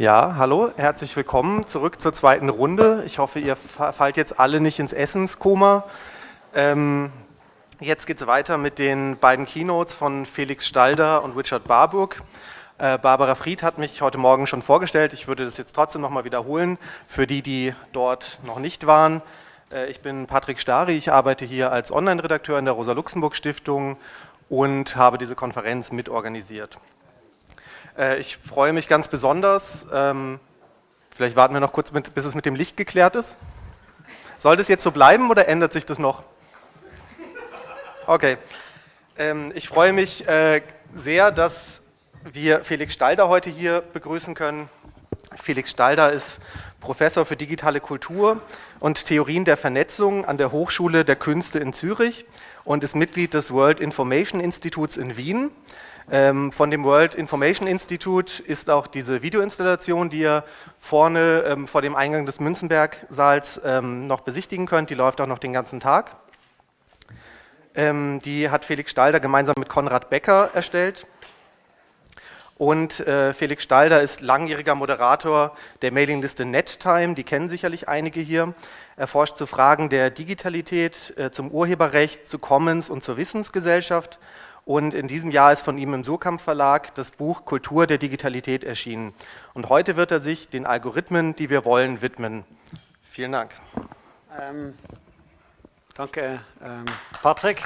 Ja, hallo, herzlich willkommen zurück zur zweiten Runde. Ich hoffe, ihr fallt jetzt alle nicht ins Essenskoma. Ähm, jetzt geht es weiter mit den beiden Keynotes von Felix Stalder und Richard Barburg. Äh, Barbara Fried hat mich heute Morgen schon vorgestellt. Ich würde das jetzt trotzdem nochmal wiederholen für die, die dort noch nicht waren. Äh, ich bin Patrick Stari, ich arbeite hier als Online-Redakteur in der Rosa-Luxemburg-Stiftung und habe diese Konferenz mitorganisiert. Äh, ich freue mich ganz besonders, ähm, vielleicht warten wir noch kurz, bis es mit dem Licht geklärt ist. Soll das jetzt so bleiben oder ändert sich das noch? Okay. Ähm, ich freue mich äh, sehr, dass wir Felix Stalder heute hier begrüßen können. Felix Stalder ist Professor für digitale Kultur und Theorien der Vernetzung an der Hochschule der Künste in Zürich und ist Mitglied des World Information Instituts in Wien. Ähm, von dem World Information Institute ist auch diese Videoinstallation, die ihr vorne ähm, vor dem Eingang des Münzenberg-Saals ähm, noch besichtigen könnt. Die läuft auch noch den ganzen Tag. Ähm, die hat Felix Stalder gemeinsam mit Konrad Becker erstellt. Und äh, Felix Stalder ist langjähriger Moderator der Mailingliste NetTime, die kennen sicherlich einige hier. Er forscht zu Fragen der Digitalität, äh, zum Urheberrecht, zu Commons und zur Wissensgesellschaft. Und in diesem Jahr ist von ihm im Surkamp Verlag das Buch Kultur der Digitalität erschienen. Und heute wird er sich den Algorithmen, die wir wollen, widmen. Vielen Dank. Ähm, danke, ähm, Patrick.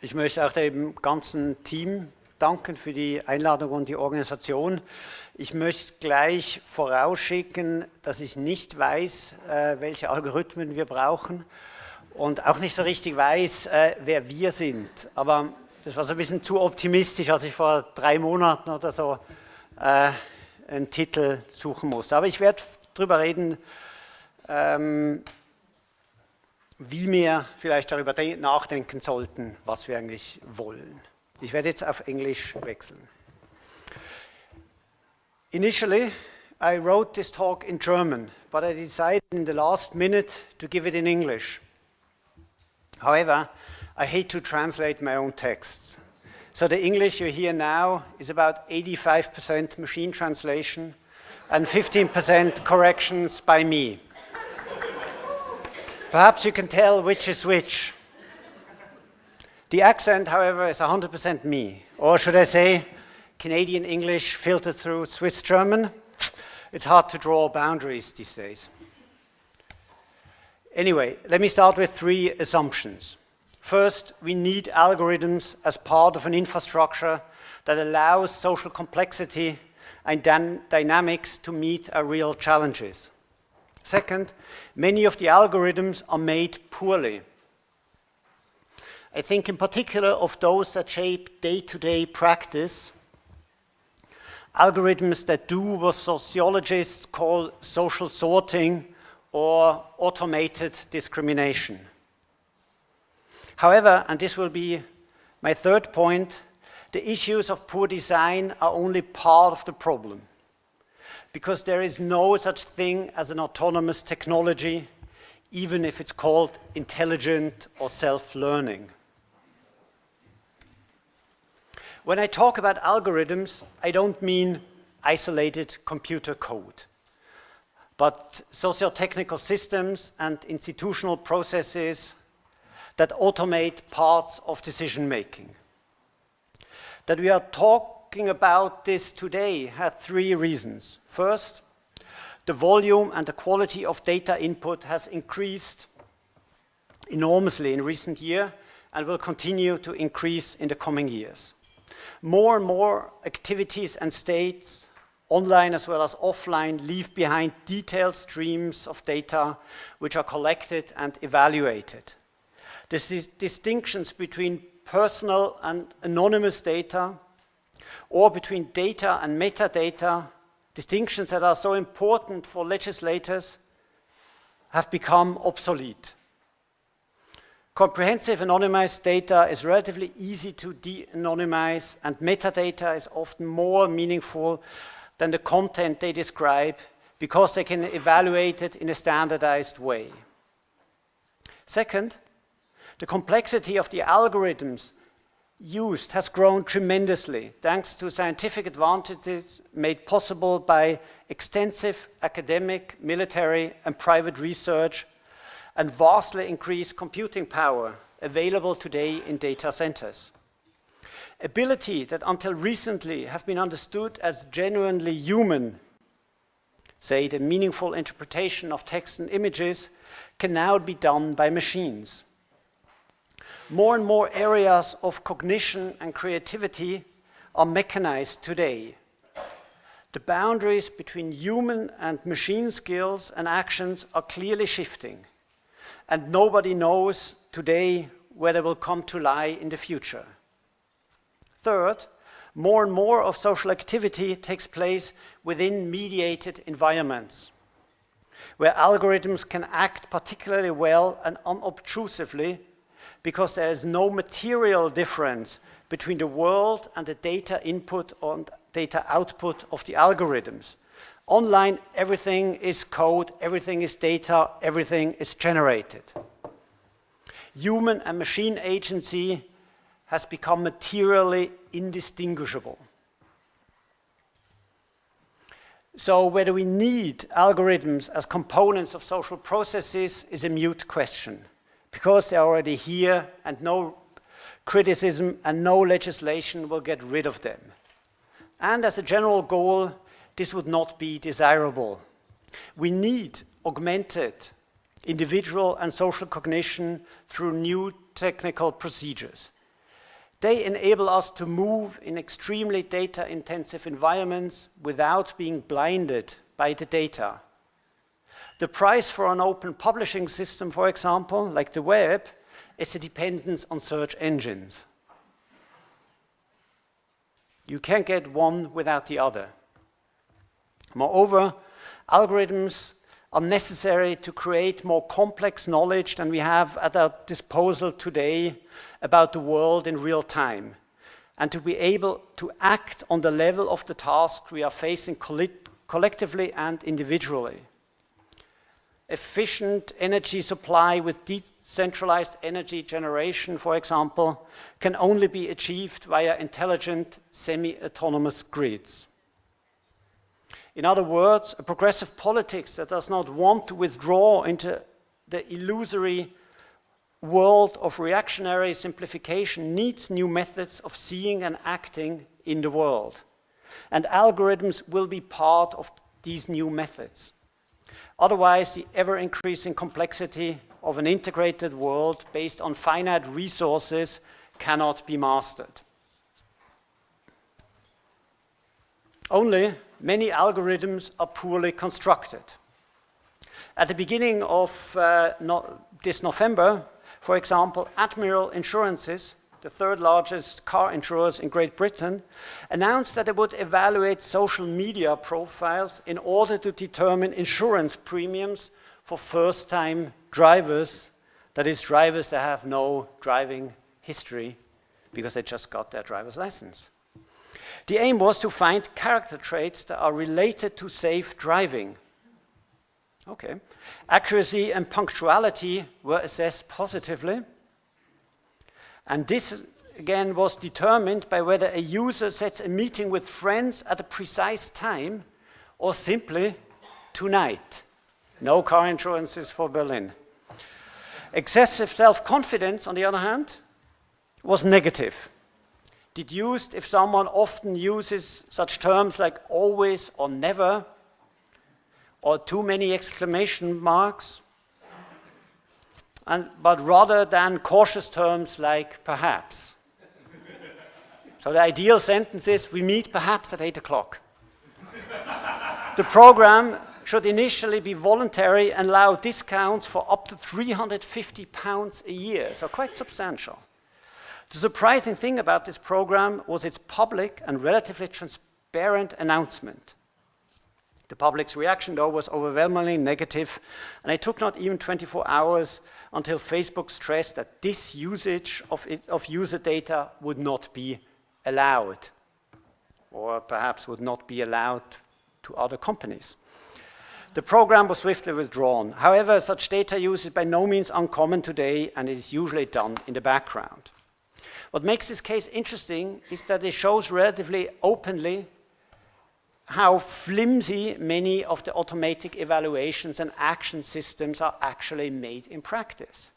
Ich möchte auch dem ganzen Team danken für die Einladung und die Organisation. Ich möchte gleich vorausschicken, dass ich nicht weiß, äh, welche Algorithmen wir brauchen und auch nicht so richtig weiß, äh, wer wir sind. Aber das war so ein bisschen zu optimistisch, als ich vor drei Monaten oder so äh, einen Titel suchen musste. Aber ich werde darüber reden, ähm, wie wir vielleicht darüber nachdenken sollten, was wir eigentlich wollen. Ich werde jetzt auf Englisch wechseln. Initially, I wrote this talk in German, but I decided in the last minute to give it in English. However, I hate to translate my own texts. So the English you hear now is about 85% machine translation and 15% corrections by me. Perhaps you can tell which is which. The accent, however, is 100% me. Or should I say, Canadian English filtered through Swiss German? It's hard to draw boundaries these days. Anyway, let me start with three assumptions. First, we need algorithms as part of an infrastructure that allows social complexity and dynamics to meet our real challenges. Second, many of the algorithms are made poorly. I think in particular of those that shape day-to-day -day practice, algorithms that do what sociologists call social sorting or automated discrimination. However, and this will be my third point, the issues of poor design are only part of the problem because there is no such thing as an autonomous technology, even if it's called intelligent or self-learning. When I talk about algorithms, I don't mean isolated computer code, but socio-technical systems and institutional processes that automate parts of decision making. That we are talking about this today had three reasons. First, the volume and the quality of data input has increased enormously in recent years and will continue to increase in the coming years. More and more activities and states, online as well as offline, leave behind detailed streams of data which are collected and evaluated. The distinctions between personal and anonymous data or between data and metadata, distinctions that are so important for legislators, have become obsolete. Comprehensive anonymized data is relatively easy to de-anonymize, and metadata is often more meaningful than the content they describe because they can evaluate it in a standardized way. Second, the complexity of the algorithms used has grown tremendously thanks to scientific advantages made possible by extensive academic, military, and private research and vastly increased computing power available today in data centers. Ability that until recently have been understood as genuinely human, say the meaningful interpretation of text and images, can now be done by machines. More and more areas of cognition and creativity are mechanized today. The boundaries between human and machine skills and actions are clearly shifting, and nobody knows today where they will come to lie in the future. Third, more and more of social activity takes place within mediated environments, where algorithms can act particularly well and unobtrusively because there is no material difference between the world and the data input and data output of the algorithms. Online, everything is code, everything is data, everything is generated. Human and machine agency has become materially indistinguishable. So whether we need algorithms as components of social processes is a mute question because they're already here and no criticism and no legislation will get rid of them. And as a general goal, this would not be desirable. We need augmented individual and social cognition through new technical procedures. They enable us to move in extremely data-intensive environments without being blinded by the data. The price for an open publishing system, for example, like the web, is a dependence on search engines. You can't get one without the other. Moreover, algorithms are necessary to create more complex knowledge than we have at our disposal today about the world in real time, and to be able to act on the level of the task we are facing collectively and individually efficient energy supply with decentralized energy generation, for example, can only be achieved via intelligent semi-autonomous grids. In other words, a progressive politics that does not want to withdraw into the illusory world of reactionary simplification needs new methods of seeing and acting in the world. And algorithms will be part of these new methods. Otherwise, the ever-increasing complexity of an integrated world based on finite resources cannot be mastered. Only many algorithms are poorly constructed. At the beginning of uh, no, this November, for example, Admiral Insurances the third largest car insurers in Great Britain, announced that they would evaluate social media profiles in order to determine insurance premiums for first-time drivers, that is, drivers that have no driving history because they just got their driver's license. The aim was to find character traits that are related to safe driving. Okay. Accuracy and punctuality were assessed positively. And this, again, was determined by whether a user sets a meeting with friends at a precise time or simply tonight. No car insurances for Berlin. Excessive self-confidence, on the other hand, was negative. Deduced if someone often uses such terms like always or never, or too many exclamation marks, and, but rather than cautious terms like perhaps. so the ideal sentence is, we meet perhaps at 8 o'clock. the program should initially be voluntary and allow discounts for up to 350 pounds a year, so quite substantial. The surprising thing about this program was its public and relatively transparent announcement. The public's reaction, though, was overwhelmingly negative, and it took not even 24 hours until Facebook stressed that this usage of, it, of user data would not be allowed, or perhaps would not be allowed to other companies. The program was swiftly withdrawn. However, such data use is by no means uncommon today, and it is usually done in the background. What makes this case interesting is that it shows relatively openly how flimsy many of the automatic evaluations and action systems are actually made in practice.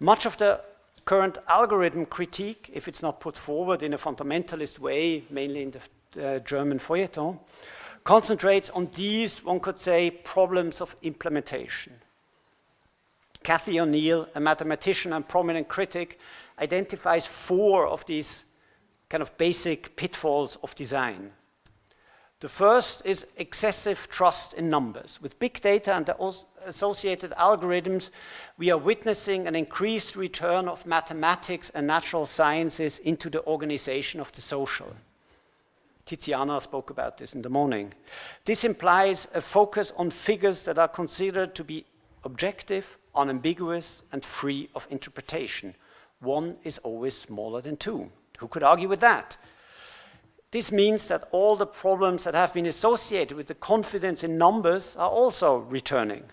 Much of the current algorithm critique, if it's not put forward in a fundamentalist way, mainly in the uh, German feuilleton, concentrates on these, one could say, problems of implementation. Cathy O'Neil, a mathematician and prominent critic, identifies four of these kind of basic pitfalls of design. The first is excessive trust in numbers. With big data and the associated algorithms, we are witnessing an increased return of mathematics and natural sciences into the organization of the social. Tiziana spoke about this in the morning. This implies a focus on figures that are considered to be objective, unambiguous, and free of interpretation. One is always smaller than two. Who could argue with that? This means that all the problems that have been associated with the confidence in numbers are also returning.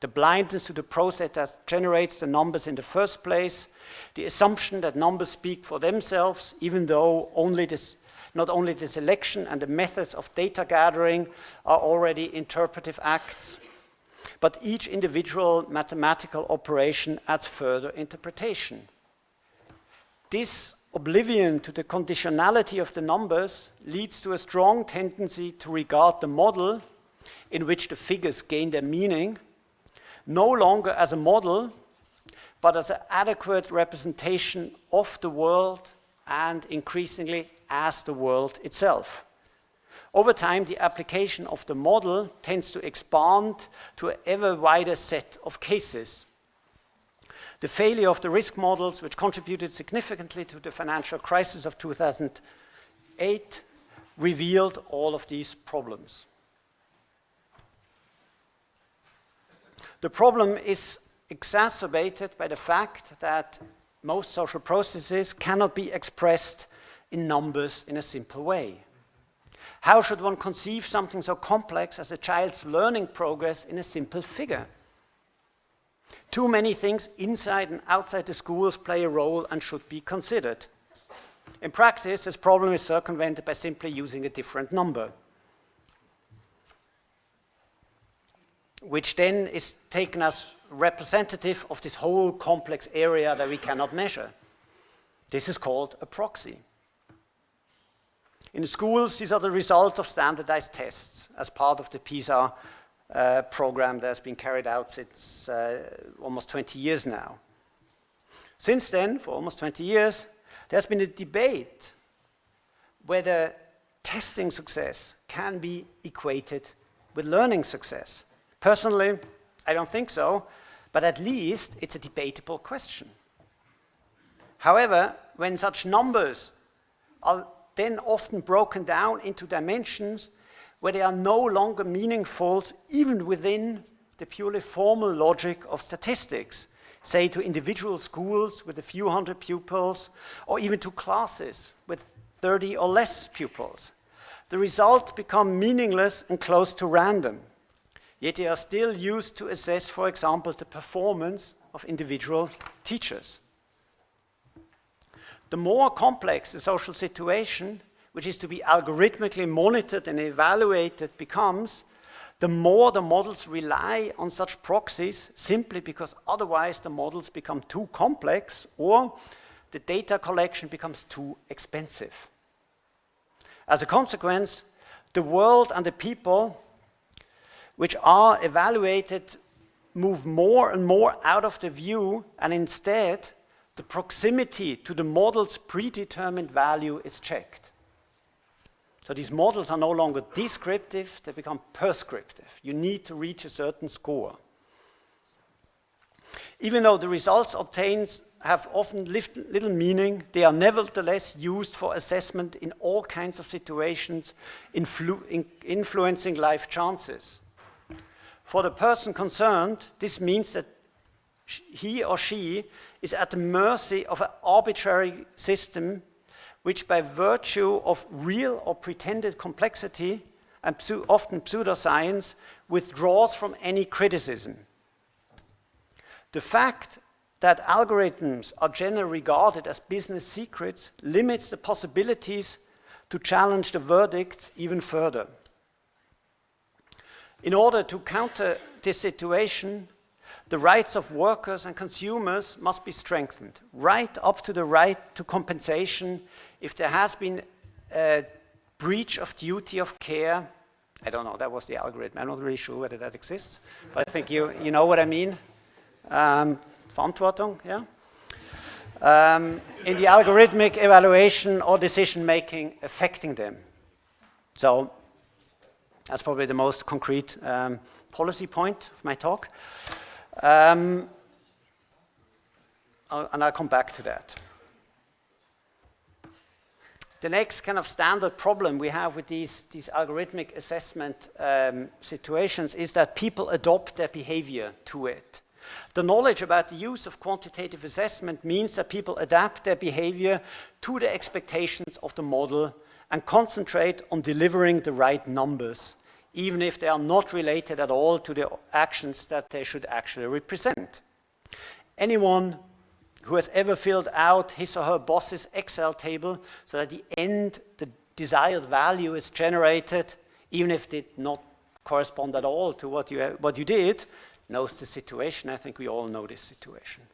The blindness to the process that generates the numbers in the first place, the assumption that numbers speak for themselves, even though only this, not only the selection and the methods of data gathering are already interpretive acts, but each individual mathematical operation adds further interpretation. This oblivion to the conditionality of the numbers leads to a strong tendency to regard the model in which the figures gain their meaning no longer as a model, but as an adequate representation of the world and increasingly as the world itself. Over time, the application of the model tends to expand to an ever wider set of cases. The failure of the risk models, which contributed significantly to the financial crisis of 2008, revealed all of these problems. The problem is exacerbated by the fact that most social processes cannot be expressed in numbers in a simple way. How should one conceive something so complex as a child's learning progress in a simple figure? Too many things inside and outside the schools play a role and should be considered. In practice, this problem is circumvented by simply using a different number, which then is taken as representative of this whole complex area that we cannot measure. This is called a proxy. In schools, these are the result of standardized tests as part of the PISA uh, program that has been carried out since uh, almost 20 years now. Since then, for almost 20 years, there's been a debate whether testing success can be equated with learning success. Personally, I don't think so, but at least it's a debatable question. However, when such numbers are then often broken down into dimensions where they are no longer meaningful even within the purely formal logic of statistics, say to individual schools with a few hundred pupils, or even to classes with 30 or less pupils. The results become meaningless and close to random, yet they are still used to assess, for example, the performance of individual teachers. The more complex the social situation, which is to be algorithmically monitored and evaluated, becomes, the more the models rely on such proxies simply because otherwise the models become too complex or the data collection becomes too expensive. As a consequence, the world and the people which are evaluated move more and more out of the view and instead the proximity to the model's predetermined value is checked. So these models are no longer descriptive, they become prescriptive. You need to reach a certain score. Even though the results obtained have often little meaning, they are nevertheless used for assessment in all kinds of situations influ in influencing life chances. For the person concerned, this means that he or she is at the mercy of an arbitrary system which by virtue of real or pretended complexity and often pseudoscience withdraws from any criticism. The fact that algorithms are generally regarded as business secrets limits the possibilities to challenge the verdicts even further. In order to counter this situation, the rights of workers and consumers must be strengthened, right up to the right to compensation if there has been a breach of duty of care. I don't know, that was the algorithm. I'm not really sure whether that exists, but I think you, you know what I mean. Um, Verantwortung, yeah? Um, in the algorithmic evaluation or decision making affecting them. So that's probably the most concrete um, policy point of my talk. Um, and I'll come back to that. The next kind of standard problem we have with these, these algorithmic assessment um, situations is that people adopt their behavior to it. The knowledge about the use of quantitative assessment means that people adapt their behavior to the expectations of the model and concentrate on delivering the right numbers, even if they are not related at all to the actions that they should actually represent. Anyone who has ever filled out his or her boss's Excel table so that at the end the desired value is generated, even if it did not correspond at all to what you, what you did, knows the situation. I think we all know this situation.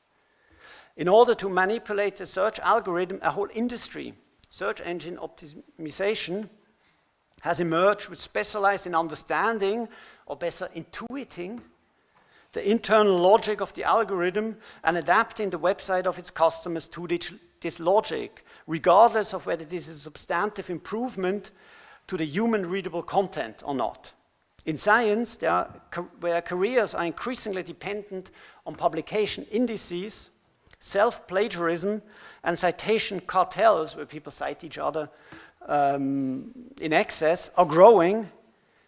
In order to manipulate the search algorithm, a whole industry, search engine optimization, has emerged which specialized in understanding or better intuiting the internal logic of the algorithm and adapting the website of its customers to this logic, regardless of whether this is a substantive improvement to the human readable content or not. In science, are, where careers are increasingly dependent on publication indices, self-plagiarism and citation cartels, where people cite each other um, in excess, are growing,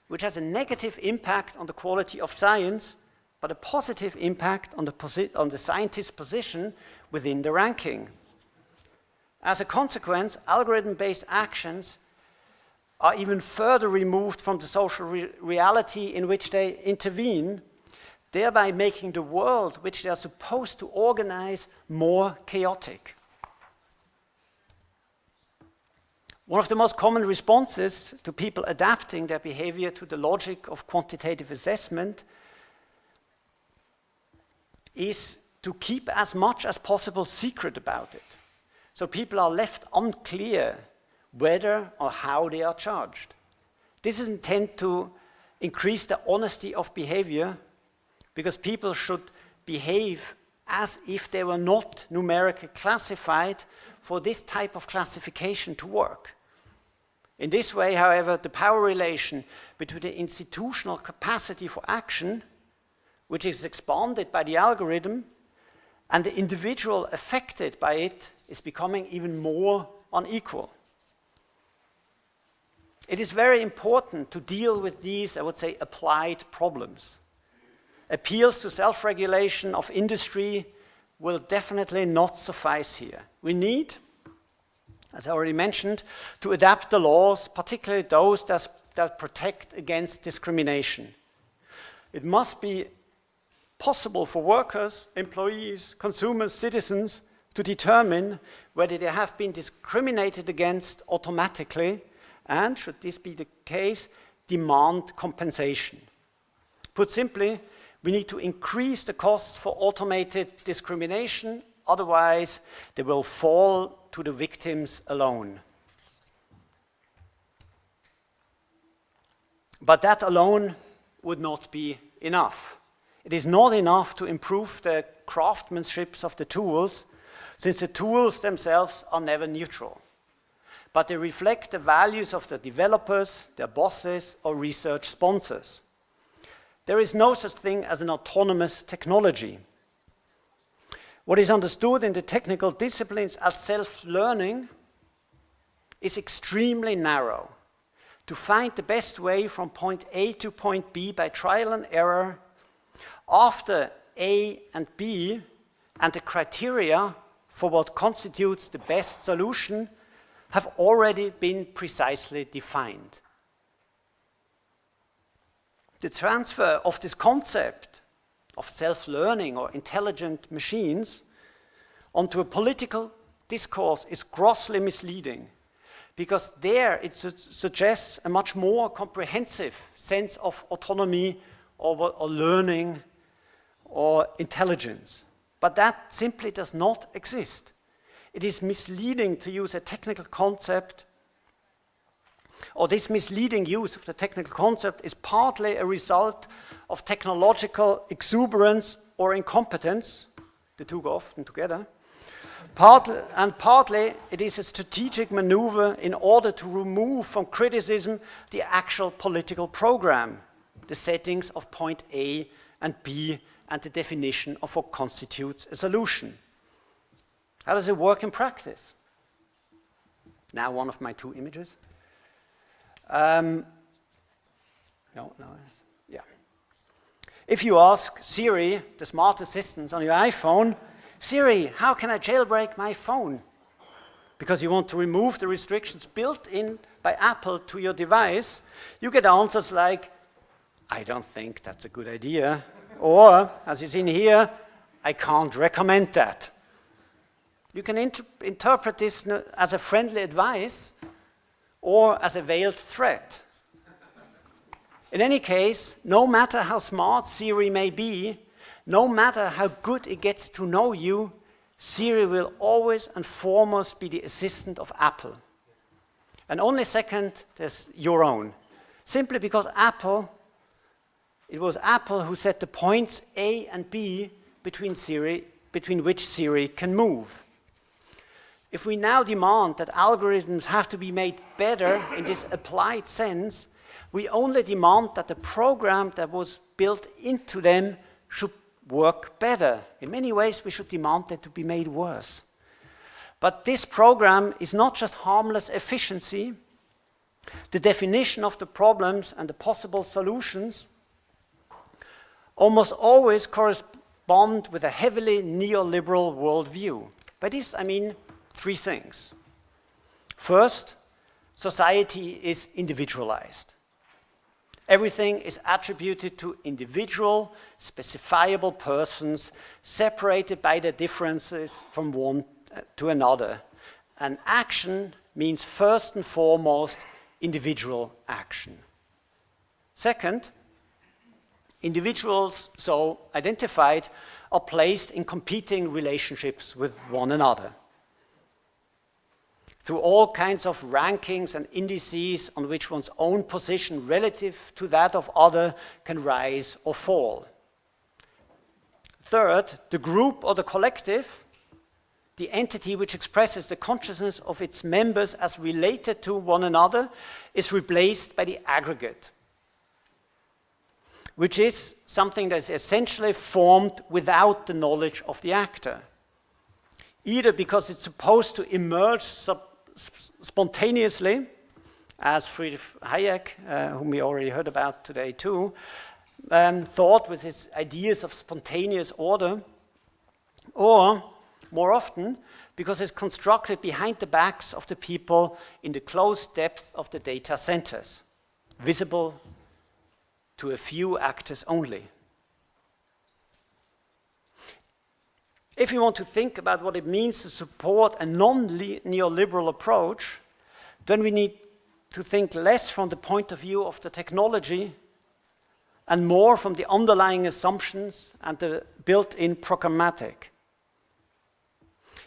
which has a negative impact on the quality of science but a positive impact on the, on the scientist's position within the ranking. As a consequence, algorithm-based actions are even further removed from the social re reality in which they intervene, thereby making the world which they are supposed to organize more chaotic. One of the most common responses to people adapting their behavior to the logic of quantitative assessment is to keep as much as possible secret about it. So people are left unclear whether or how they are charged. This is intended to increase the honesty of behavior because people should behave as if they were not numerically classified for this type of classification to work. In this way, however, the power relation between the institutional capacity for action which is expanded by the algorithm, and the individual affected by it is becoming even more unequal. It is very important to deal with these, I would say, applied problems. Appeals to self-regulation of industry will definitely not suffice here. We need, as I already mentioned, to adapt the laws, particularly those that, that protect against discrimination. It must be possible for workers, employees, consumers, citizens to determine whether they have been discriminated against automatically and, should this be the case, demand compensation. Put simply, we need to increase the cost for automated discrimination, otherwise they will fall to the victims alone. But that alone would not be enough. It is not enough to improve the craftsmanship of the tools, since the tools themselves are never neutral. But they reflect the values of the developers, their bosses, or research sponsors. There is no such thing as an autonomous technology. What is understood in the technical disciplines as self-learning is extremely narrow. To find the best way from point A to point B by trial and error after A and B and the criteria for what constitutes the best solution have already been precisely defined. The transfer of this concept of self-learning or intelligent machines onto a political discourse is grossly misleading because there it su suggests a much more comprehensive sense of autonomy or, or learning or intelligence. But that simply does not exist. It is misleading to use a technical concept or this misleading use of the technical concept is partly a result of technological exuberance or incompetence, the two go often together, partly, and partly it is a strategic maneuver in order to remove from criticism the actual political program, the settings of point A and B and the definition of what constitutes a solution. How does it work in practice? Now one of my two images. Um, no, no, yeah. If you ask Siri, the smart assistant on your iPhone, Siri, how can I jailbreak my phone? Because you want to remove the restrictions built in by Apple to your device, you get answers like, I don't think that's a good idea. Or, as is in here, I can't recommend that. You can inter interpret this as a friendly advice or as a veiled threat. In any case, no matter how smart Siri may be, no matter how good it gets to know you, Siri will always and foremost be the assistant of Apple. And only second, there's your own. Simply because Apple, it was Apple who set the points A and B between, Siri, between which Siri can move. If we now demand that algorithms have to be made better in this applied sense, we only demand that the program that was built into them should work better. In many ways, we should demand them to be made worse. But this program is not just harmless efficiency. The definition of the problems and the possible solutions almost always correspond with a heavily neoliberal worldview. By this, I mean three things. First, society is individualized. Everything is attributed to individual, specifiable persons, separated by their differences from one uh, to another. And action means first and foremost individual action. Second, individuals so identified are placed in competing relationships with one another through all kinds of rankings and indices on which one's own position relative to that of other can rise or fall. Third, the group or the collective, the entity which expresses the consciousness of its members as related to one another, is replaced by the aggregate, which is something that is essentially formed without the knowledge of the actor either because it's supposed to emerge spontaneously, as Friedrich Hayek, uh, whom we already heard about today too, um, thought with his ideas of spontaneous order, or more often, because it's constructed behind the backs of the people in the close depth of the data centers, visible to a few actors only. If you want to think about what it means to support a non-neoliberal approach, then we need to think less from the point of view of the technology and more from the underlying assumptions and the built-in programmatic.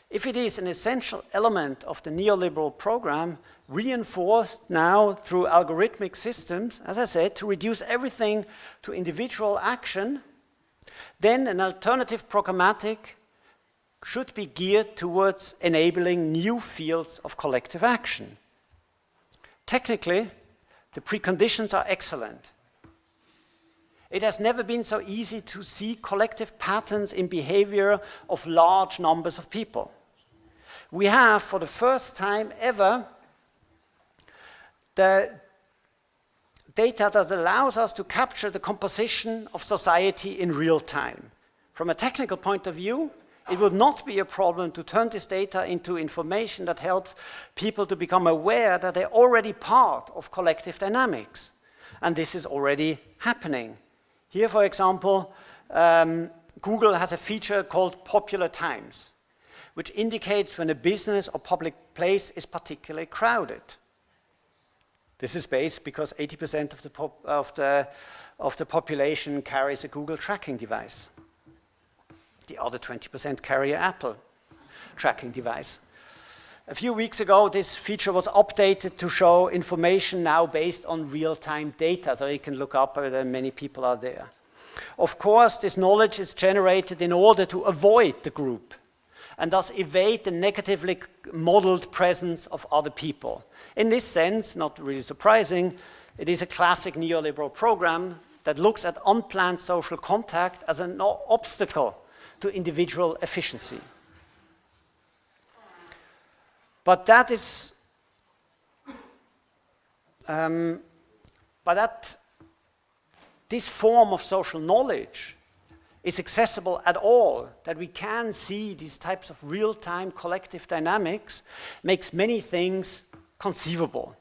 If it is an essential element of the neoliberal program, reinforced now through algorithmic systems, as I said, to reduce everything to individual action, then an alternative programmatic should be geared towards enabling new fields of collective action. Technically, the preconditions are excellent. It has never been so easy to see collective patterns in behavior of large numbers of people. We have, for the first time ever, the data that allows us to capture the composition of society in real time. From a technical point of view, it would not be a problem to turn this data into information that helps people to become aware that they're already part of collective dynamics. And this is already happening. Here, for example, um, Google has a feature called Popular Times. which indicates when a business or public place is particularly crowded. This is based because 80% of of, the, of the population carries a Google tracking device. The other 20% carry Apple tracking device. A few weeks ago, this feature was updated to show information now based on real-time data, so you can look up whether many people are there. Of course, this knowledge is generated in order to avoid the group and thus evade the negatively modeled presence of other people. In this sense, not really surprising, it is a classic neoliberal program that looks at unplanned social contact as an obstacle to individual efficiency. But that is, um, but that this form of social knowledge is accessible at all, that we can see these types of real-time collective dynamics, makes many things conceivable.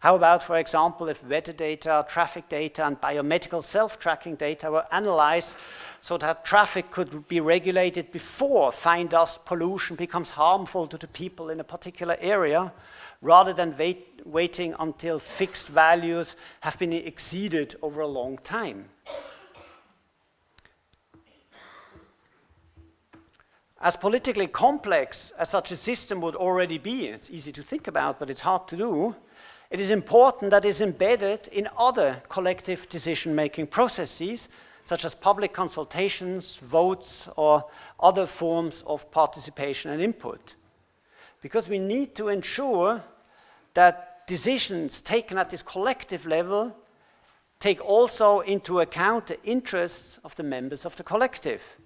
How about, for example, if weather data, traffic data, and biomedical self-tracking data were analyzed so that traffic could be regulated before fine dust pollution becomes harmful to the people in a particular area, rather than wait, waiting until fixed values have been exceeded over a long time. As politically complex as such a system would already be, it's easy to think about, but it's hard to do, it is important that is embedded in other collective decision-making processes, such as public consultations, votes, or other forms of participation and input. Because we need to ensure that decisions taken at this collective level take also into account the interests of the members of the collective.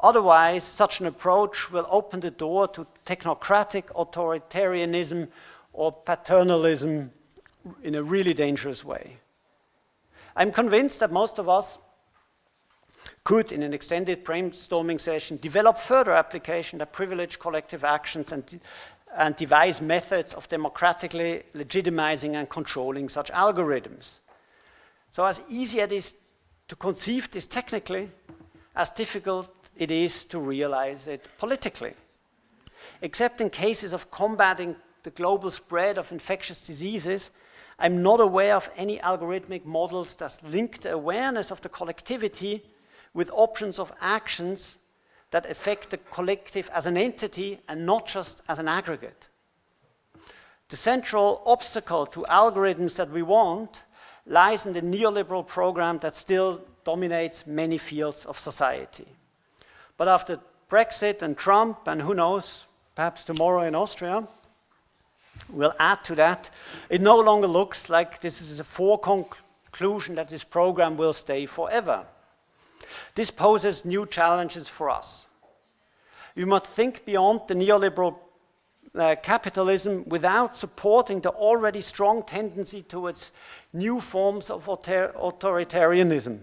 Otherwise, such an approach will open the door to technocratic authoritarianism or paternalism in a really dangerous way. I'm convinced that most of us could, in an extended brainstorming session, develop further application that privilege collective actions and, and devise methods of democratically legitimizing and controlling such algorithms. So as easy as it is to conceive this technically, as difficult it is to realize it politically. Except in cases of combating the global spread of infectious diseases, I'm not aware of any algorithmic models that link the awareness of the collectivity with options of actions that affect the collective as an entity and not just as an aggregate. The central obstacle to algorithms that we want lies in the neoliberal program that still dominates many fields of society. But after Brexit and Trump, and who knows, perhaps tomorrow in Austria, we'll add to that, it no longer looks like this is a foreconclusion that this program will stay forever. This poses new challenges for us. We must think beyond the neoliberal uh, capitalism without supporting the already strong tendency towards new forms of author authoritarianism.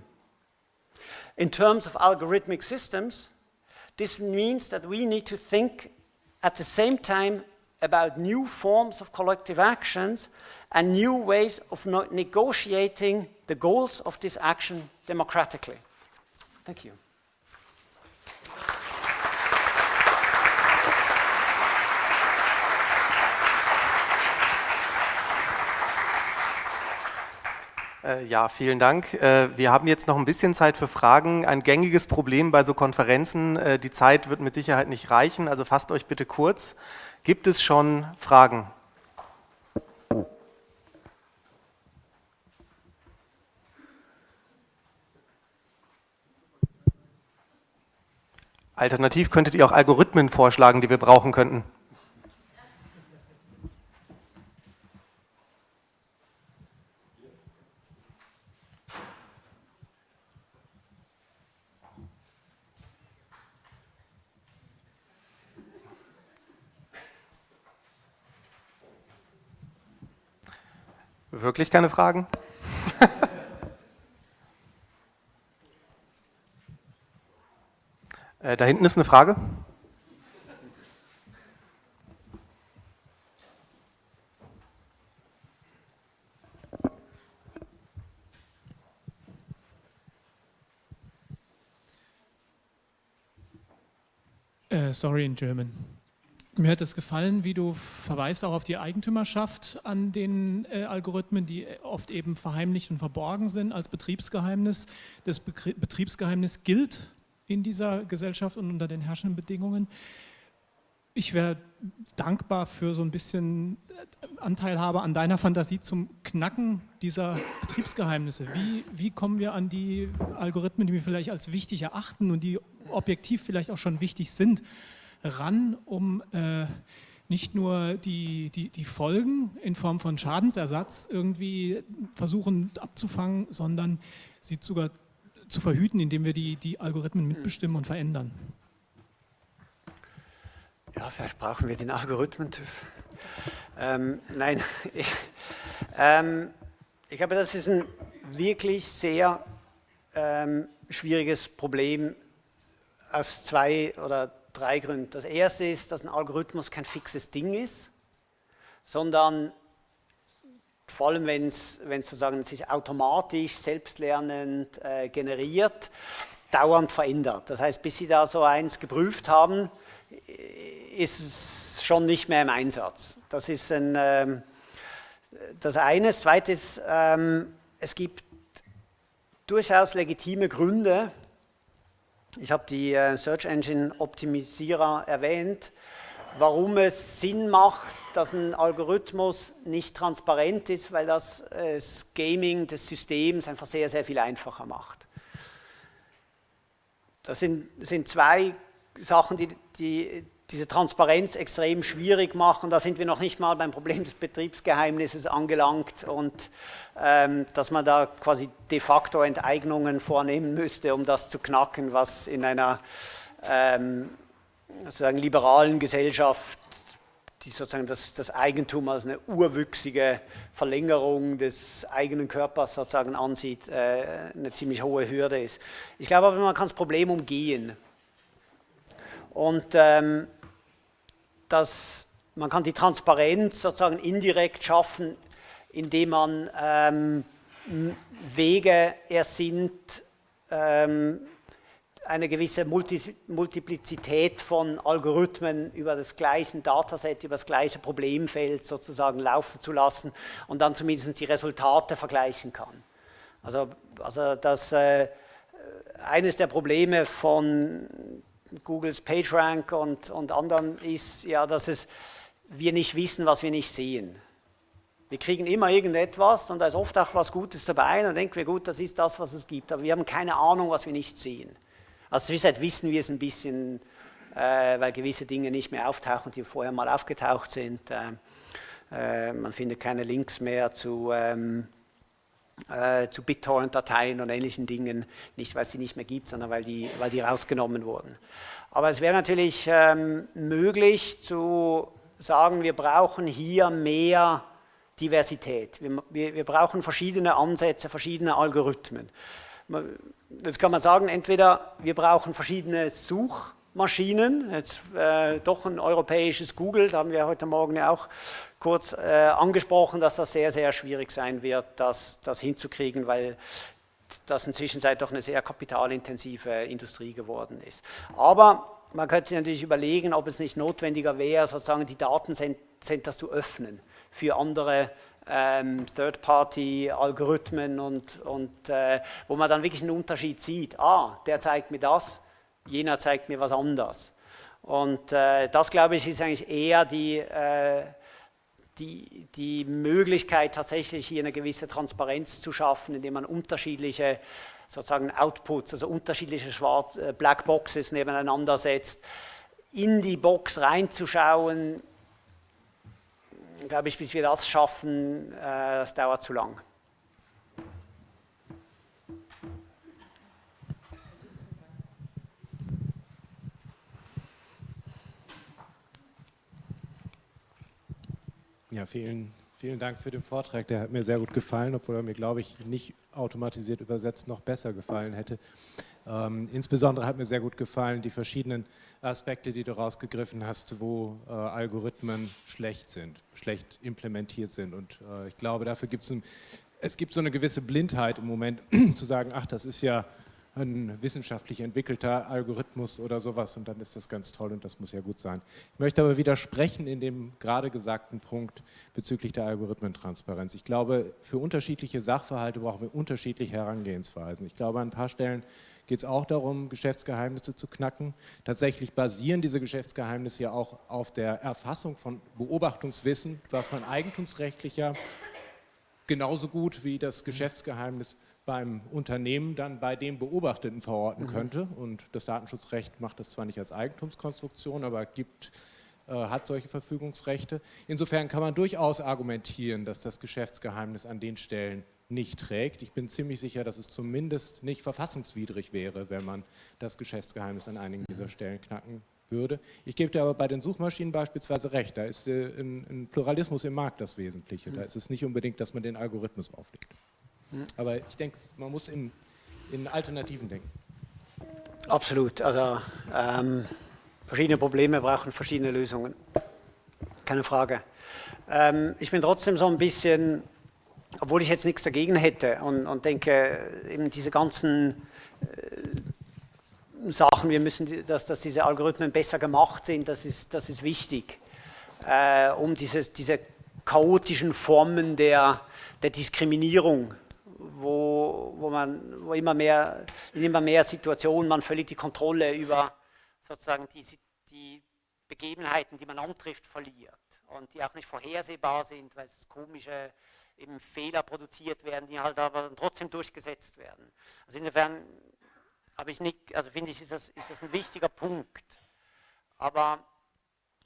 In terms of algorithmic systems, this means that we need to think at the same time about new forms of collective actions and new ways of negotiating the goals of this action democratically. Thank you. Ja, vielen Dank. Äh, wir haben jetzt noch ein bisschen Zeit für Fragen. Ein gängiges Problem bei so Konferenzen, äh, die Zeit wird mit Sicherheit nicht reichen, also fasst euch bitte kurz. Gibt es schon Fragen? Alternativ könntet ihr auch Algorithmen vorschlagen, die wir brauchen könnten. Wirklich keine Fragen? äh, da hinten ist eine Frage. Uh, sorry in German. Mir hat es gefallen, wie du verweist auch auf die Eigentümerschaft an den äh, Algorithmen, die oft eben verheimlicht und verborgen sind als Betriebsgeheimnis. Das Be Betriebsgeheimnis gilt in dieser Gesellschaft und unter den herrschenden Bedingungen. Ich wäre dankbar für so ein bisschen äh, Anteilhabe an deiner Fantasie zum Knacken dieser Betriebsgeheimnisse. Wie, wie kommen wir an die Algorithmen, die wir vielleicht als wichtig erachten und die objektiv vielleicht auch schon wichtig sind, ran, um äh, nicht nur die, die, die Folgen in Form von Schadensersatz irgendwie versuchen abzufangen, sondern sie sogar zu verhüten, indem wir die, die Algorithmen mitbestimmen und verändern. Ja, vielleicht brauchen wir den Algorithmen-TÜV. Ähm, nein, ich, ähm, ich glaube, das ist ein wirklich sehr ähm, schwieriges Problem aus zwei oder drei Gründen. Das erste ist, dass ein Algorithmus kein fixes Ding ist, sondern vor allem wenn es sozusagen sich automatisch, selbstlernend äh, generiert, dauernd verändert. Das heißt, bis Sie da so eins geprüft haben, ist es schon nicht mehr im Einsatz. Das ist ein, ähm, das eine. Das ähm, es gibt durchaus legitime Gründe, ich habe die äh, Search Engine Optimisierer erwähnt, warum es Sinn macht, dass ein Algorithmus nicht transparent ist, weil das äh, das Gaming des Systems einfach sehr, sehr viel einfacher macht. Das sind, sind zwei Sachen, die, die diese Transparenz extrem schwierig machen. Da sind wir noch nicht mal beim Problem des Betriebsgeheimnisses angelangt und ähm, dass man da quasi de facto Enteignungen vornehmen müsste, um das zu knacken, was in einer ähm, sozusagen liberalen Gesellschaft die sozusagen das, das, Eigentum als eine urwüchsige Verlängerung des eigenen Körpers sozusagen ansieht, äh, eine ziemlich hohe Hürde ist. Ich glaube aber, man kann das Problem umgehen. Und ähm, dass man kann die Transparenz sozusagen indirekt schaffen, indem man ähm, Wege ersinnt, ähm, eine gewisse Multi Multiplizität von Algorithmen über das gleiche Dataset, über das gleiche Problemfeld sozusagen laufen zu lassen und dann zumindest die Resultate vergleichen kann. Also, also das, äh, eines der Probleme von Googles PageRank und, und anderen ist ja, dass es, wir nicht wissen, was wir nicht sehen. Wir kriegen immer irgendetwas und da ist oft auch was Gutes dabei und dann denken wir, gut, das ist das, was es gibt, aber wir haben keine Ahnung, was wir nicht sehen. Als Swissheit wissen wir es ein bisschen, äh, weil gewisse Dinge nicht mehr auftauchen, die vorher mal aufgetaucht sind. Äh, äh, man findet keine Links mehr zu... Ähm, äh, zu BitTorrent-Dateien und ähnlichen Dingen, nicht weil es sie nicht mehr gibt, sondern weil die, weil die rausgenommen wurden. Aber es wäre natürlich ähm, möglich zu sagen, wir brauchen hier mehr Diversität. Wir, wir, wir brauchen verschiedene Ansätze, verschiedene Algorithmen. Jetzt kann man sagen, entweder wir brauchen verschiedene Such- Maschinen, jetzt äh, doch ein europäisches Google, da haben wir heute Morgen ja auch kurz äh, angesprochen, dass das sehr, sehr schwierig sein wird, das, das hinzukriegen, weil das inzwischen doch eine sehr kapitalintensive Industrie geworden ist. Aber man könnte sich natürlich überlegen, ob es nicht notwendiger wäre, sozusagen die Datencenter zu öffnen für andere ähm, Third-Party-Algorithmen und, und äh, wo man dann wirklich einen Unterschied sieht. Ah, der zeigt mir das, jener zeigt mir was anderes. Und äh, das, glaube ich, ist eigentlich eher die, äh, die, die Möglichkeit, tatsächlich hier eine gewisse Transparenz zu schaffen, indem man unterschiedliche sozusagen Outputs, also unterschiedliche Schwarz äh, Blackboxes nebeneinander setzt. In die Box reinzuschauen, glaube ich, bis wir das schaffen, äh, das dauert zu lang. Ja, vielen, vielen Dank für den Vortrag. Der hat mir sehr gut gefallen, obwohl er mir, glaube ich, nicht automatisiert übersetzt noch besser gefallen hätte. Ähm, insbesondere hat mir sehr gut gefallen die verschiedenen Aspekte, die du rausgegriffen hast, wo äh, Algorithmen schlecht sind, schlecht implementiert sind. Und äh, ich glaube, dafür gibt es, es gibt so eine gewisse Blindheit im Moment, zu sagen, ach, das ist ja ein wissenschaftlich entwickelter Algorithmus oder sowas und dann ist das ganz toll und das muss ja gut sein. Ich möchte aber widersprechen in dem gerade gesagten Punkt bezüglich der Algorithmentransparenz. Ich glaube, für unterschiedliche Sachverhalte brauchen wir unterschiedliche Herangehensweisen. Ich glaube, an ein paar Stellen geht es auch darum, Geschäftsgeheimnisse zu knacken. Tatsächlich basieren diese Geschäftsgeheimnisse ja auch auf der Erfassung von Beobachtungswissen, was man eigentumsrechtlicher genauso gut wie das Geschäftsgeheimnis beim Unternehmen dann bei dem Beobachteten verorten mhm. könnte. Und das Datenschutzrecht macht das zwar nicht als Eigentumskonstruktion, aber gibt, äh, hat solche Verfügungsrechte. Insofern kann man durchaus argumentieren, dass das Geschäftsgeheimnis an den Stellen nicht trägt. Ich bin ziemlich sicher, dass es zumindest nicht verfassungswidrig wäre, wenn man das Geschäftsgeheimnis an einigen dieser mhm. Stellen knacken würde. Ich gebe dir aber bei den Suchmaschinen beispielsweise recht, da ist äh, ein, Pluralismus im Markt das Wesentliche. Da mhm. ist es nicht unbedingt, dass man den Algorithmus auflegt. Aber ich denke, man muss in, in Alternativen denken. Absolut. Also ähm, verschiedene Probleme brauchen verschiedene Lösungen. Keine Frage. Ähm, ich bin trotzdem so ein bisschen, obwohl ich jetzt nichts dagegen hätte und, und denke, eben diese ganzen äh, Sachen, wir müssen, dass, dass diese Algorithmen besser gemacht sind, das ist, das ist wichtig, äh, um dieses, diese chaotischen Formen der, der Diskriminierung wo, wo man wo immer mehr, in immer mehr Situationen man völlig die Kontrolle über sozusagen die, die Begebenheiten, die man antrifft, verliert und die auch nicht vorhersehbar sind, weil es komische eben Fehler produziert werden, die halt aber trotzdem durchgesetzt werden. Also insofern habe ich nicht, also finde ich, ist das, ist das ein wichtiger Punkt. Aber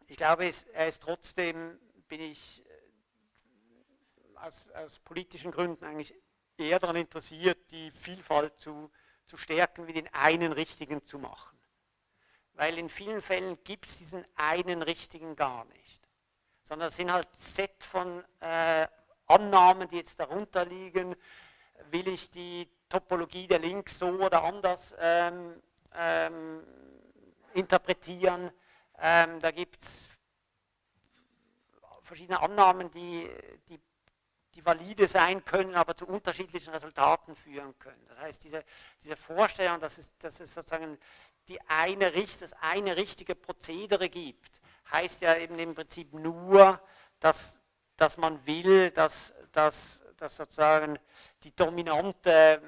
ich glaube, es, er ist trotzdem, bin ich äh, aus, aus politischen Gründen eigentlich eher daran interessiert, die Vielfalt zu, zu stärken, wie den einen richtigen zu machen. Weil in vielen Fällen gibt es diesen einen richtigen gar nicht. Sondern es sind halt Set von äh, Annahmen, die jetzt darunter liegen. Will ich die Topologie der Links so oder anders ähm, ähm, interpretieren? Ähm, da gibt es verschiedene Annahmen, die, die die valide sein können, aber zu unterschiedlichen Resultaten führen können. Das heißt, diese, diese Vorstellung, dass es, dass es sozusagen die eine, das eine richtige Prozedere gibt, heißt ja eben im Prinzip nur, dass, dass man will, dass, dass, dass sozusagen die dominante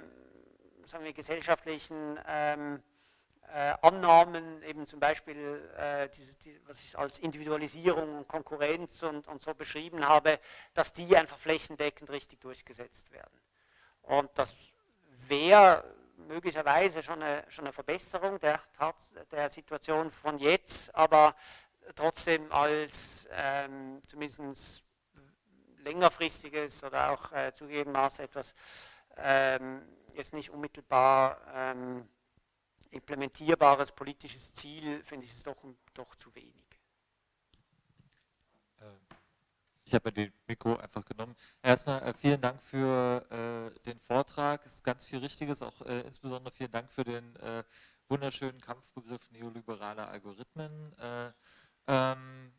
sagen wir, gesellschaftlichen ähm, äh, Annahmen, eben zum Beispiel, äh, diese, die, was ich als Individualisierung und Konkurrenz und, so beschrieben habe, dass die einfach flächendeckend richtig durchgesetzt werden. Und das wäre möglicherweise schon eine, schon eine Verbesserung der, der Situation von jetzt, aber trotzdem als ähm, zumindest längerfristiges oder auch äh, zugegebenermaßen etwas ähm, jetzt nicht unmittelbar ähm, implementierbares politisches Ziel, finde ich es doch, doch zu wenig. Äh, ich habe den Mikro einfach genommen. Erstmal äh, vielen Dank für äh, den Vortrag. Es ist ganz viel Richtiges, auch äh, insbesondere vielen Dank für den äh, wunderschönen Kampfbegriff neoliberale Algorithmen. Äh, ähm,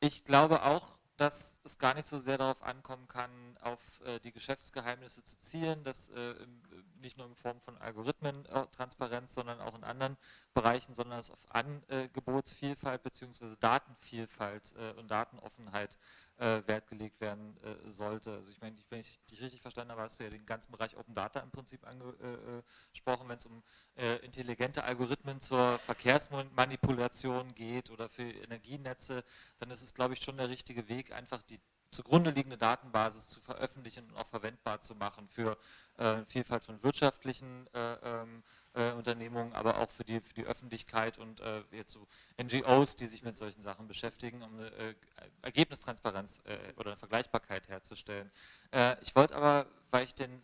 ich glaube auch, dass es gar nicht so sehr darauf ankommen kann, auf äh, die Geschäftsgeheimnisse zu zielen, dass äh, im, nicht nur in Form von Algorithmentransparenz, sondern auch in anderen Bereichen, sondern dass auf Angebotsvielfalt bzw. Datenvielfalt äh, und Datenoffenheit äh, Wert gelegt werden äh, sollte. Also ich meine, wenn ich dich richtig verstanden habe, hast du ja den ganzen Bereich Open Data im Prinzip angesprochen, wenn es um äh, intelligente Algorithmen zur Verkehrsmanipulation geht oder für Energienetze, dann ist es, glaube ich, schon der richtige Weg, einfach die zugrunde liegende Datenbasis zu veröffentlichen und auch verwendbar zu machen für äh, Vielfalt von wirtschaftlichen äh, ähm, äh, Unternehmungen, aber auch für die, für die Öffentlichkeit und äh, jetzt so NGOs, die sich mit solchen Sachen beschäftigen, um eine äh, Ergebnistransparenz äh, oder eine Vergleichbarkeit herzustellen. ich wollte aber, weil ich den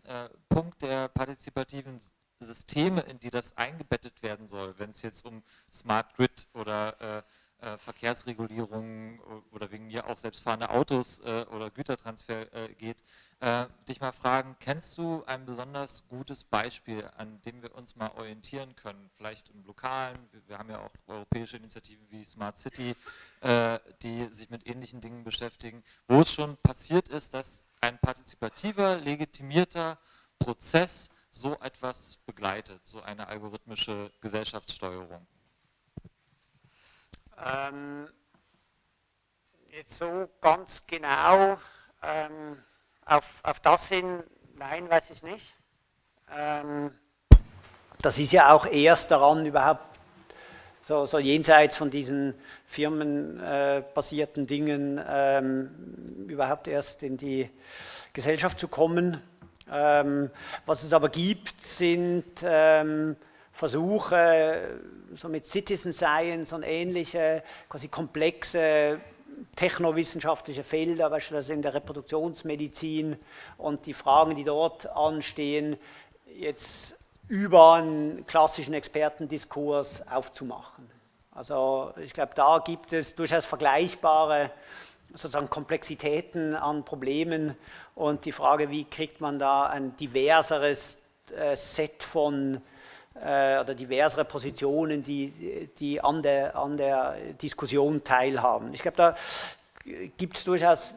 Punkt der partizipativen Systeme, in die das eingebettet werden soll, wenn es jetzt um Smart Grid oder äh, Verkehrsregulierung oder wegen mir auch selbstfahrende Autos äh, oder Gütertransfer äh, geht, äh, dich mal fragen, kennst du ein besonders gutes Beispiel, an dem wir uns mal orientieren können, vielleicht im Lokalen, wir, wir haben ja auch europäische Initiativen wie Smart City, äh, die sich mit ähnlichen Dingen beschäftigen, wo es schon passiert ist, dass ein partizipativer, legitimierter Prozess so etwas begleitet, so eine algorithmische Gesellschaftssteuerung? Ähm, jetzt so ganz genau ähm, auf, auf das hin, nein, weiß ich nicht. Ähm, das ist ja auch erst daran überhaupt so, so jenseits von diesen firmenbasierten äh, Dingen ähm, überhaupt erst in die Gesellschaft zu kommen. Ähm, was es aber gibt, sind ähm, Versuche, so mit Citizen Science und ähnliche, quasi komplexe technowissenschaftliche Felder, beispielsweise in der Reproduktionsmedizin und die Fragen, die dort anstehen, jetzt über einen klassischen Expertendiskurs aufzumachen. Also ich glaube, da gibt es durchaus vergleichbare sozusagen Komplexitäten an Problemen und die Frage, wie kriegt man da ein diverseres äh, Set von äh, oder diversere Positionen, die, die an, der, an der Diskussion teilhaben. Ich glaube, da gibt es durchaus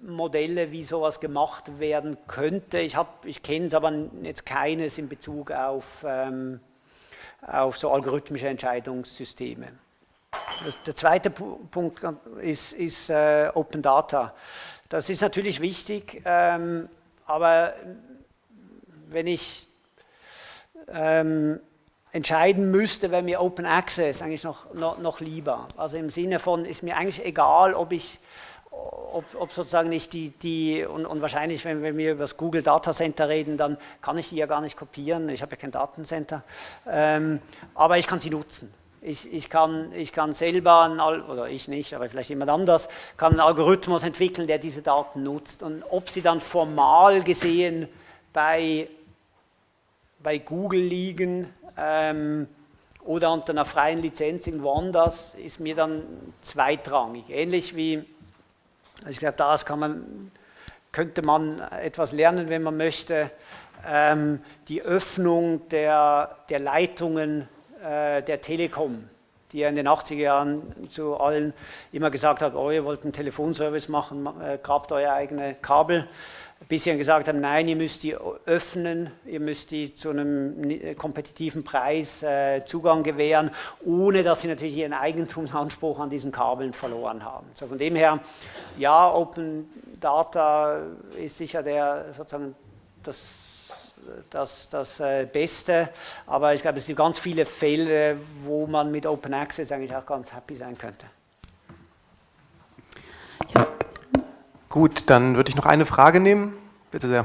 Modelle, wie sowas gemacht werden könnte. Ich, ich kenne es aber jetzt keines in Bezug auf, ähm, auf so algorithmische Entscheidungssysteme. Das, der zweite Punkt ist, ist äh, Open Data. Das ist natürlich wichtig, ähm, aber wenn ich ähm, entscheiden müsste, wäre mir Open Access eigentlich noch, noch, noch lieber. Also im Sinne von, ist mir eigentlich egal, ob ich ob, ob, sozusagen nicht die, die und, und, wahrscheinlich, wenn, wenn wir über das Google Data Center reden, dann kann ich die ja gar nicht kopieren, ich habe ja kein Datencenter, ähm, aber ich kann sie nutzen. Ich, ich, kann, ich kann selber, oder ich nicht, aber vielleicht jemand anders, kann einen Algorithmus entwickeln, der diese Daten nutzt. Und ob sie dann formal gesehen bei, bei Google liegen ähm, oder unter einer freien Lizenz irgendwo anders, ist mir dann zweitrangig. Ähnlich wie ich glaube, daraus man, könnte man etwas lernen, wenn man möchte. Ähm, die Öffnung der, der Leitungen äh, der Telekom, die ja in den 80er Jahren zu allen immer gesagt hat, oh, ihr wollt einen Telefonservice machen, äh, grabt euer eigene Kabel bisher gesagt haben, nein, ihr müsst die öffnen, ihr müsst die zu einem kompetitiven Preis äh, Zugang gewähren, ohne dass sie natürlich ihren Eigentumsanspruch an diesen Kabeln verloren haben. So von dem her, ja, Open Data ist sicher der, sozusagen das, das, das äh, Beste, aber ich glaube, es gibt ganz viele Fälle, wo man mit Open Access eigentlich auch ganz happy sein könnte. Ja. Gut, dann würde ich noch eine Frage nehmen. Bitte sehr.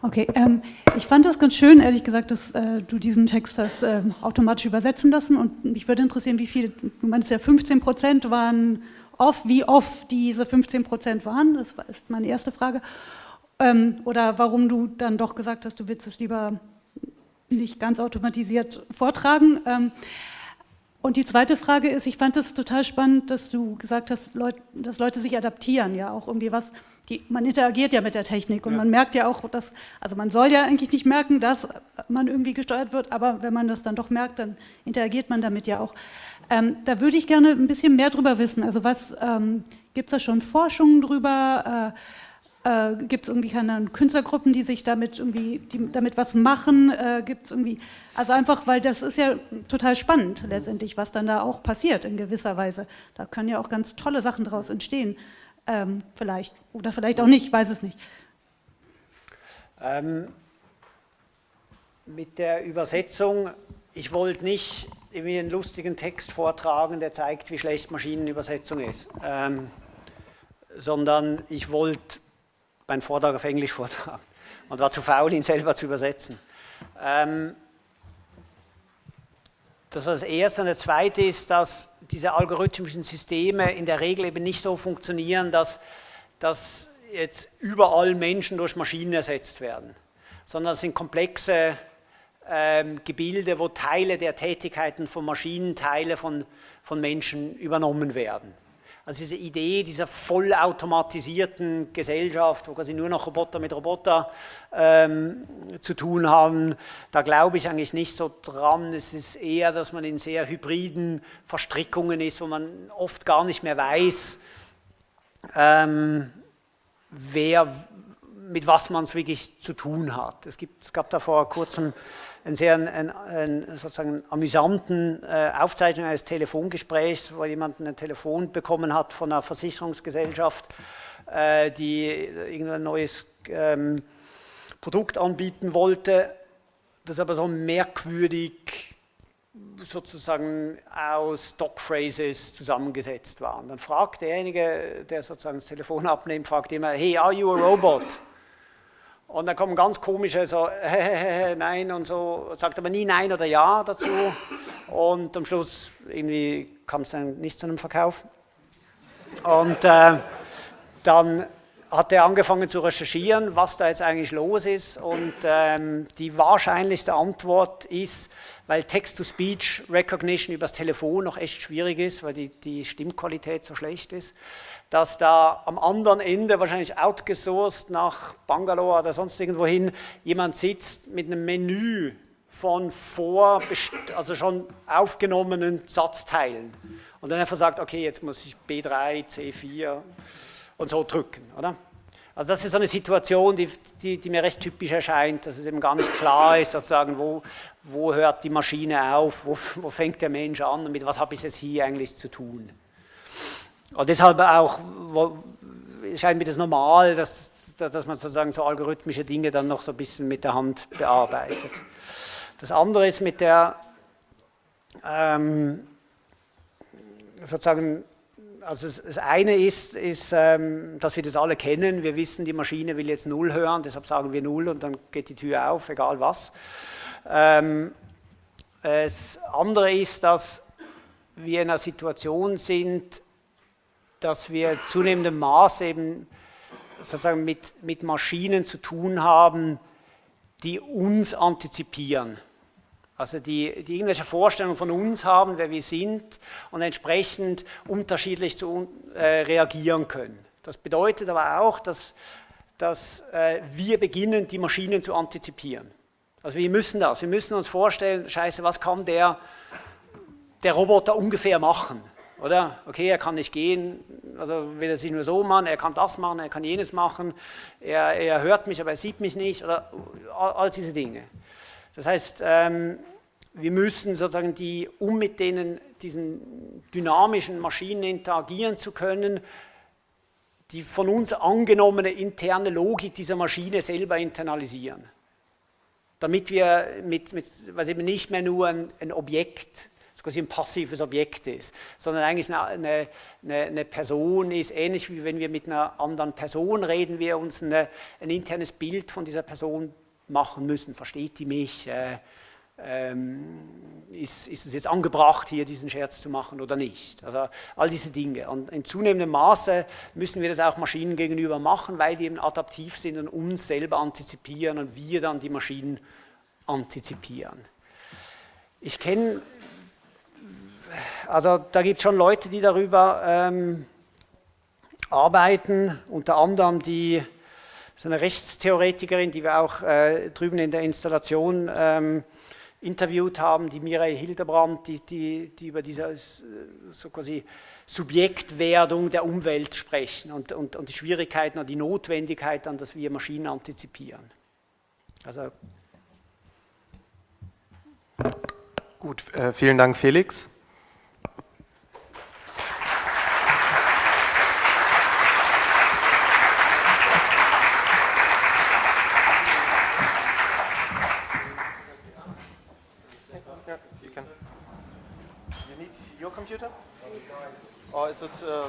Okay, ähm, ich fand das ganz schön, ehrlich gesagt, dass äh, du diesen Text hast äh, automatisch übersetzen lassen und mich würde interessieren, wie viele, du meinst ja 15 Prozent waren off, wie oft diese 15 Prozent waren, das ist meine erste Frage. Ähm, oder warum du dann doch gesagt hast, du willst es lieber nicht ganz automatisiert vortragen. Ähm, und die zweite Frage ist, ich fand es total spannend, dass du gesagt hast, Leut, dass Leute sich adaptieren, ja auch irgendwie was, die, man interagiert ja mit der Technik und ja. man merkt ja auch, dass, also man soll ja eigentlich nicht merken, dass man irgendwie gesteuert wird, aber wenn man das dann doch merkt, dann interagiert man damit ja auch. Ähm, da würde ich gerne ein bisschen mehr drüber wissen, also was, ähm, gibt es da schon Forschungen drüber, äh, äh, Gibt es irgendwie keine Künstlergruppen, die sich damit irgendwie die damit was machen? Äh, Gibt es irgendwie, also einfach, weil das ist ja total spannend letztendlich, was dann da auch passiert in gewisser Weise. Da können ja auch ganz tolle Sachen daraus entstehen, ähm, vielleicht oder vielleicht auch nicht, weiß es nicht. Ähm, mit der Übersetzung, ich wollte nicht irgendwie einen lustigen Text vortragen, der zeigt, wie schlecht Maschinenübersetzung ist, ähm, sondern ich wollte meinen Vortrag auf Englisch vortragen und war zu faul, ihn selber zu übersetzen. Ähm, das war das Erste. Und das Zweite ist, dass diese algorithmischen Systeme in der Regel eben nicht so funktionieren, dass, dass jetzt überall Menschen durch Maschinen ersetzt werden, sondern es sind komplexe ähm, Gebilde, wo Teile der Tätigkeiten von Maschinen, Teile von, von Menschen übernommen werden. Also diese Idee dieser vollautomatisierten Gesellschaft, wo quasi nur noch Roboter mit Roboter ähm, zu tun haben, da glaube ich eigentlich nicht so dran. Es ist eher, dass man in sehr hybriden Verstrickungen ist, wo man oft gar nicht mehr weiß, ähm, wer mit was man es wirklich zu tun hat. Es, gibt, es gab da vor kurzem einen sehr einen, einen, sozusagen amüsanten äh, Aufzeichnung eines Telefongesprächs, wo jemand ein Telefon bekommen hat von einer Versicherungsgesellschaft, äh, die irgendein neues ähm, Produkt anbieten wollte, das aber so merkwürdig sozusagen aus Stockphrases zusammengesetzt war. Und dann fragt derjenige, der sozusagen das Telefon abnimmt, fragt immer, hey, are you a robot? Und dann kommen ganz komische so, nein und so, sagt aber nie nein oder ja dazu. Und am Schluss irgendwie kam es dann nicht zu einem Verkauf. Und äh, dann hat er angefangen zu recherchieren, was da jetzt eigentlich los ist? Und ähm, die wahrscheinlichste Antwort ist, weil Text-to-Speech Recognition übers Telefon noch echt schwierig ist, weil die, die Stimmqualität so schlecht ist, dass da am anderen Ende wahrscheinlich outgesourced nach Bangalore oder sonst irgendwohin jemand sitzt mit einem Menü von vor, also schon aufgenommenen Satzteilen. Und dann einfach sagt, okay, jetzt muss ich B3, C4 und so drücken, oder? Also das ist so eine Situation, die, die, die, mir recht typisch erscheint, dass es eben gar nicht klar ist, sozusagen, wo, wo hört die Maschine auf, wo, wo fängt der Mensch an mit was habe ich es hier eigentlich zu tun. Und deshalb auch wo, scheint mir das normal, dass, dass man sozusagen so algorithmische Dinge dann noch so ein bisschen mit der Hand bearbeitet. Das andere ist mit der ähm, sozusagen also das eine ist, ist ähm, dass wir das alle kennen. Wir wissen, die Maschine will jetzt Null hören, deshalb sagen wir Null und dann geht die Tür auf, egal was. Ähm, das andere ist, dass wir in einer Situation sind, dass wir zunehmendem Maß eben sozusagen mit, mit Maschinen zu tun haben, die uns antizipieren. Also die, die irgendwelche Vorstellungen von uns haben, wer wir sind und entsprechend unterschiedlich zu, äh, reagieren können. Das bedeutet aber auch, dass, dass äh, wir beginnen, die Maschinen zu antizipieren. Also wir müssen das, wir müssen uns vorstellen, scheiße, was kann der, der Roboter ungefähr machen? Oder? Okay, er kann nicht gehen, also will er sich nur so machen, er kann das machen, er kann jenes machen, er, er hört mich, aber er sieht mich nicht, oder all, all diese Dinge. Das heißt, ähm, wir müssen sozusagen die, um mit denen, diesen dynamischen Maschinen interagieren zu können, die von uns angenommene interne Logik dieser Maschine selber internalisieren. Damit wir mit, mit was eben nicht mehr nur ein, ein Objekt, quasi ein passives Objekt ist, sondern eigentlich eine, eine, eine, Person ist, ähnlich wie wenn wir mit einer anderen Person reden, wir uns eine, ein internes Bild von dieser Person machen müssen. Versteht die mich? Äh, ähm, ist, ist, es jetzt angebracht, hier diesen Scherz zu machen oder nicht? Also all diese Dinge. Und in zunehmendem Maße müssen wir das auch Maschinen gegenüber machen, weil die eben adaptiv sind und uns selber antizipieren und wir dann die Maschinen antizipieren. Ich kenne, also da gibt es schon Leute, die darüber ähm, arbeiten, unter anderem die so eine Rechtstheoretikerin, die wir auch äh, drüben in der Installation ähm, interviewt haben, die Mireille Hildebrand, die, die, die über diese so quasi Subjektwerdung der Umwelt sprechen und, und, und die Schwierigkeiten und die Notwendigkeit dann, dass wir Maschinen antizipieren. Also Gut, äh, vielen Dank Felix. Or is it uh,